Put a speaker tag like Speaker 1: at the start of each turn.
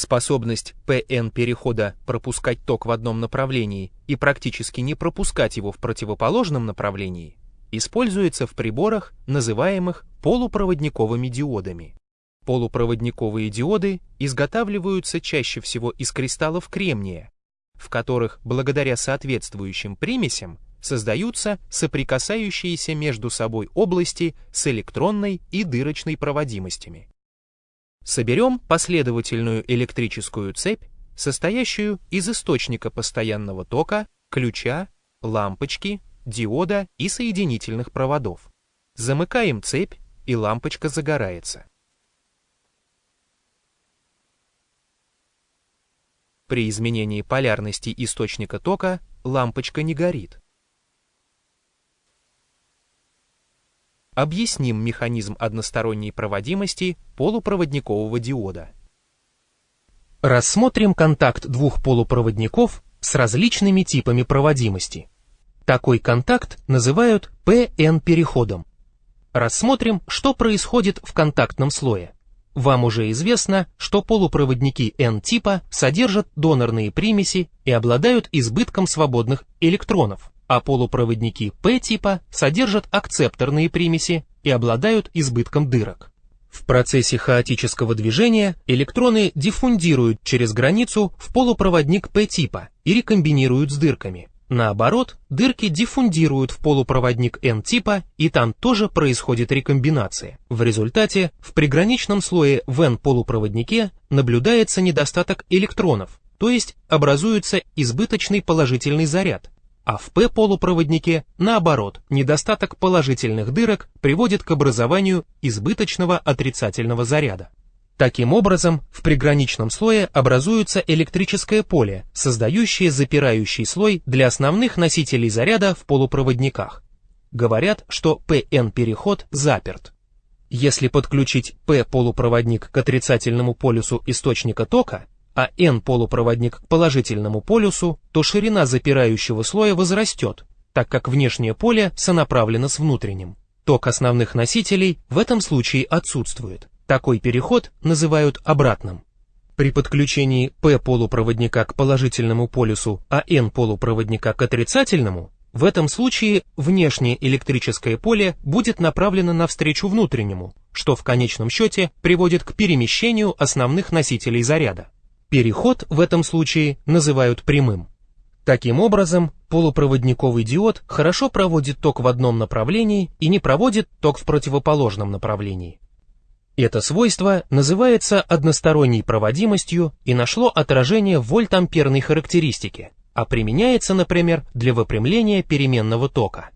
Speaker 1: Способность ПН перехода пропускать ток в одном направлении и практически не пропускать его в противоположном направлении используется в приборах, называемых полупроводниковыми диодами. Полупроводниковые диоды изготавливаются чаще всего из кристаллов кремния, в которых благодаря соответствующим примесям создаются соприкасающиеся между собой области с электронной и дырочной проводимостями. Соберем последовательную электрическую цепь, состоящую из источника постоянного тока, ключа, лампочки, диода и соединительных проводов. Замыкаем цепь, и лампочка загорается. При изменении полярности источника тока лампочка не горит. Объясним механизм односторонней проводимости полупроводникового диода.
Speaker 2: Рассмотрим контакт двух полупроводников с различными типами проводимости. Такой контакт называют PN-переходом. Рассмотрим, что происходит в контактном слое. Вам уже известно, что полупроводники N-типа содержат донорные примеси и обладают избытком свободных электронов, а полупроводники P-типа содержат акцепторные примеси и обладают избытком дырок. В процессе хаотического движения электроны диффундируют через границу в полупроводник P-типа и рекомбинируют с дырками. Наоборот, дырки диффундируют в полупроводник N-типа, и там тоже происходит рекомбинация. В результате в приграничном слое в N-полупроводнике наблюдается недостаток электронов, то есть образуется избыточный положительный заряд, а в P-полупроводнике, наоборот, недостаток положительных дырок приводит к образованию избыточного отрицательного заряда. Таким образом, в приграничном слое образуется электрическое поле, создающее запирающий слой для основных носителей заряда в полупроводниках. Говорят, что PN-переход заперт. Если подключить P-полупроводник к отрицательному полюсу источника тока, а N-полупроводник к положительному полюсу, то ширина запирающего слоя возрастет, так как внешнее поле сонаправлено с внутренним. Ток основных носителей в этом случае отсутствует. Такой переход называют обратным. При подключении P-полупроводника к положительному полюсу, а N-полупроводника к отрицательному, в этом случае внешнее электрическое поле будет направлено навстречу внутреннему, что в конечном счете приводит к перемещению основных носителей заряда. Переход в этом случае называют прямым. Таким образом, полупроводниковый диод хорошо проводит ток в одном направлении и не проводит ток в противоположном направлении. Это свойство называется односторонней проводимостью и нашло отражение в вольтамперной характеристике, а применяется, например, для выпрямления переменного тока.